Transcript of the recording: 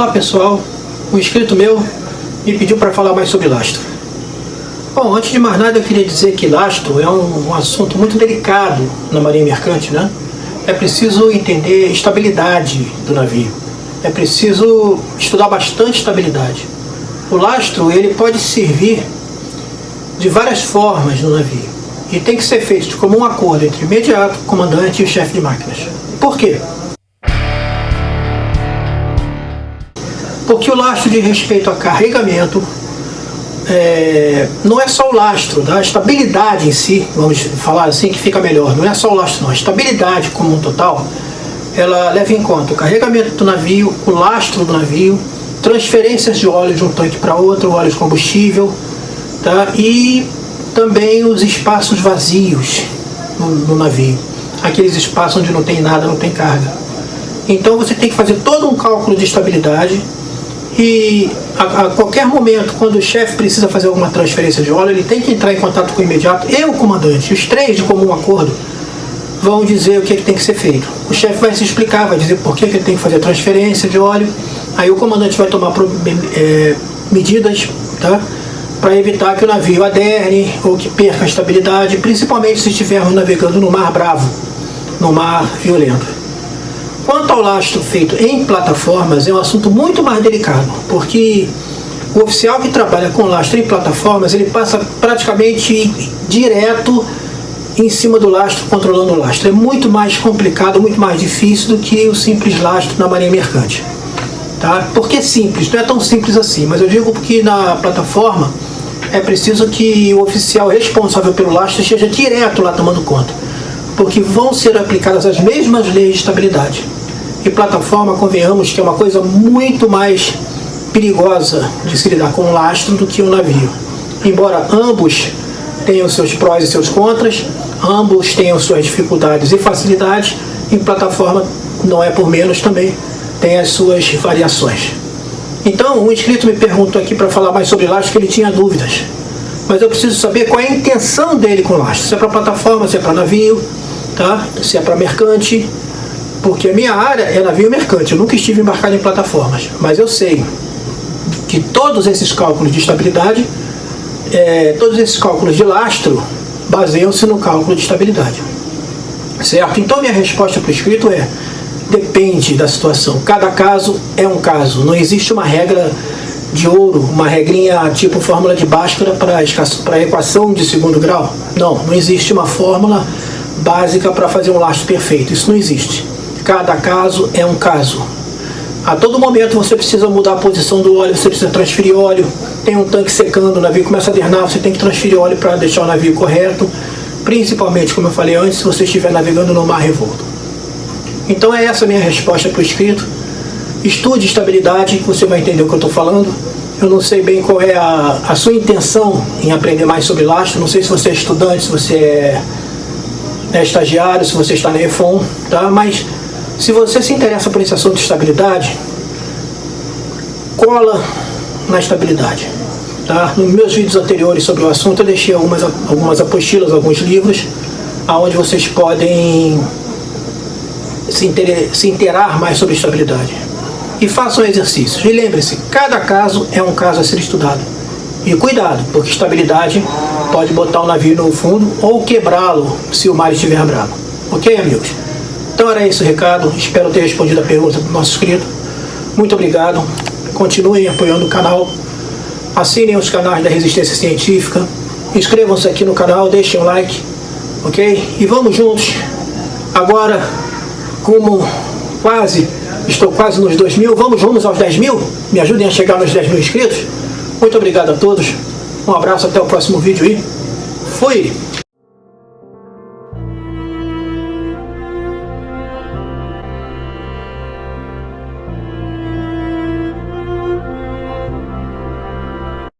Olá pessoal, um inscrito meu me pediu para falar mais sobre lastro. Bom, antes de mais nada eu queria dizer que lastro é um, um assunto muito delicado na marinha mercante, né? É preciso entender a estabilidade do navio. É preciso estudar bastante estabilidade. O lastro ele pode servir de várias formas no navio e tem que ser feito de comum acordo entre o imediato, comandante e o chefe de máquinas. Por quê? Porque o lastro de respeito a carregamento é, não é só o lastro, tá? a estabilidade em si, vamos falar assim que fica melhor, não é só o lastro não, a estabilidade como um total, ela leva em conta o carregamento do navio, o lastro do navio, transferências de óleo de um tanque para outro, óleo de combustível, tá? e também os espaços vazios no, no navio, aqueles espaços onde não tem nada, não tem carga. Então você tem que fazer todo um cálculo de estabilidade e a, a, qualquer momento, quando o chefe precisa fazer alguma transferência de óleo, ele tem que entrar em contato com o imediato e o comandante. Os três, de comum acordo, vão dizer o que, é que tem que ser feito. O chefe vai se explicar, vai dizer por que, que ele tem que fazer a transferência de óleo. Aí o comandante vai tomar é, medidas tá? para evitar que o navio aderne ou que perca a estabilidade, principalmente se estivermos navegando no mar bravo, no mar violento. Quanto ao lastro feito em plataformas, é um assunto muito mais delicado, porque o oficial que trabalha com lastro em plataformas, ele passa praticamente direto em cima do lastro, controlando o lastro. É muito mais complicado, muito mais difícil do que o simples lastro na marinha mercante. Tá? Por que simples? Não é tão simples assim, mas eu digo porque na plataforma é preciso que o oficial responsável pelo lastro esteja direto lá tomando conta, porque vão ser aplicadas as mesmas leis de estabilidade e plataforma, convenhamos que é uma coisa muito mais perigosa de se lidar com um lastro do que um navio. Embora ambos tenham seus prós e seus contras, ambos tenham suas dificuldades e facilidades, em plataforma não é por menos também, tem as suas variações. Então, um inscrito me perguntou aqui para falar mais sobre lastro, que ele tinha dúvidas. Mas eu preciso saber qual é a intenção dele com lastro. Se é para plataforma, se é para navio, tá? se é para mercante, porque a minha área é navio mercante, eu nunca estive embarcado em plataformas, mas eu sei que todos esses cálculos de estabilidade, é, todos esses cálculos de lastro, baseiam-se no cálculo de estabilidade. Certo? Então minha resposta para o escrito é, depende da situação. Cada caso é um caso. Não existe uma regra de ouro, uma regrinha tipo fórmula de Bhaskara para a equação de segundo grau. Não, não existe uma fórmula básica para fazer um lastro perfeito. Isso não existe. Cada caso é um caso. A todo momento você precisa mudar a posição do óleo, você precisa transferir óleo. Tem um tanque secando, o navio começa a dernar, você tem que transferir óleo para deixar o navio correto. Principalmente, como eu falei antes, se você estiver navegando no mar revolto. Então é essa a minha resposta para o escrito. Estude estabilidade, você vai entender o que eu estou falando. Eu não sei bem qual é a, a sua intenção em aprender mais sobre lastro. Não sei se você é estudante, se você é, é estagiário, se você está na EFON, tá? Mas se você se interessa por esse assunto de estabilidade, cola na estabilidade. Tá? Nos meus vídeos anteriores sobre o assunto eu deixei algumas, algumas apostilas, alguns livros, onde vocês podem se, inter, se interar mais sobre estabilidade. E façam exercícios. E lembre-se, cada caso é um caso a ser estudado. E cuidado, porque estabilidade pode botar o navio no fundo ou quebrá-lo se o mar estiver bravo. Ok, amigos? Então era esse o recado, espero ter respondido a pergunta do nosso inscrito. Muito obrigado, continuem apoiando o canal, assinem os canais da Resistência Científica, inscrevam-se aqui no canal, deixem um like, ok? E vamos juntos, agora, como quase, estou quase nos 2 mil, vamos vamos aos 10 mil? Me ajudem a chegar nos 10 mil inscritos? Muito obrigado a todos, um abraço, até o próximo vídeo e fui!